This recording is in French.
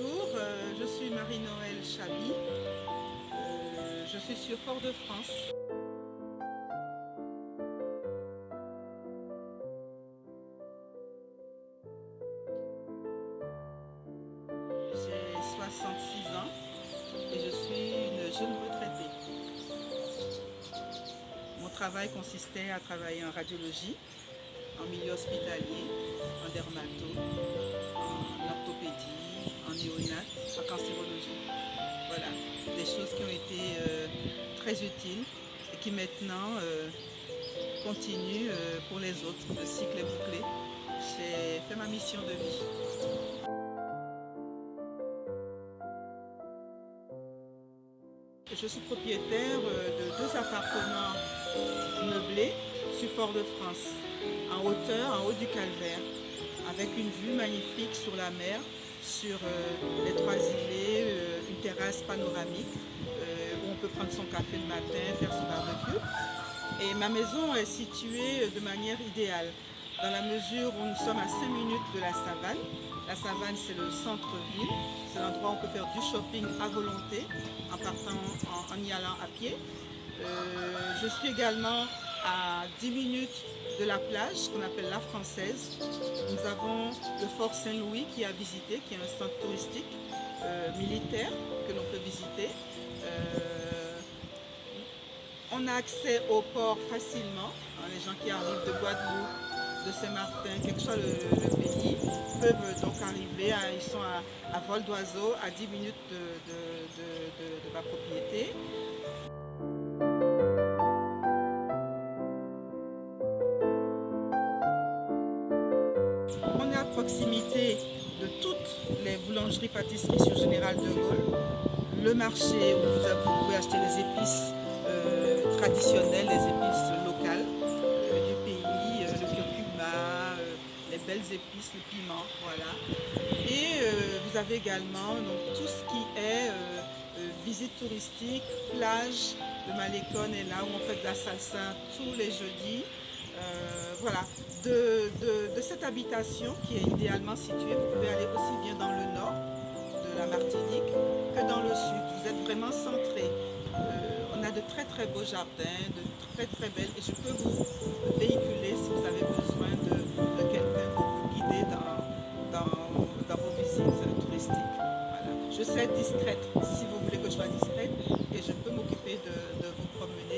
Bonjour, euh, je suis Marie-Noël Chabi. Euh, je suis sur Fort-de-France. J'ai 66 ans et je suis une jeune retraitée. Mon travail consistait à travailler en radiologie, en milieu hospitalier, en dermato, des choses qui ont été euh, très utiles et qui maintenant euh, continuent euh, pour les autres. Le cycle est bouclé. J'ai fait ma mission de vie. Je suis propriétaire de deux appartements meublés sur Fort-de-France, en hauteur, en haut du calvaire, avec une vue magnifique sur la mer, sur les trois îlets, panoramique euh, où on peut prendre son café le matin, faire son barbecue. Et ma maison est située de manière idéale, dans la mesure où nous sommes à 5 minutes de la savane. La savane, c'est le centre-ville, c'est l'endroit où on peut faire du shopping à volonté, en partant, en, y allant à pied. je suis également à 10 minutes de la plage qu'on appelle la Française. Nous avons le Fort Saint-Louis qui est à visiter, qui est un centre touristique euh, militaire que l'on peut visiter. Euh, on a accès au port facilement. Hein, les gens qui arrivent de Guadeloupe, de Saint-Martin, quel que soit le, pays, peuvent donc arriver, ils sont à, vol d'oiseau à 10 minutes de, de ma propriété. On est à proximité de toutes les boulangeries-pâtisseries sur Général de Gaulle. Le marché où vous pouvez acheter les épices euh, traditionnelles, les épices locales euh, du pays, euh, le curcuma, les belles épices, le piment, voilà. Et vous avez également tout ce qui est visite touristique, plage, le Malécon est là où on fait de la salsa tous les jeudis. Euh, voilà, de, cette habitation qui est idéalement située, vous pouvez aller aussi bien dans le nord de la Martinique que dans le sud. Vous êtes vraiment centré. Euh, on a de très très beaux jardins, de très très belles, et je peux vous véhiculer si vous avez besoin de, quelqu'un pour vous guider dans, vos visites touristiques. Je sais être discrète si vous voulez que je sois discrète, et je peux m'occuper de, vous promener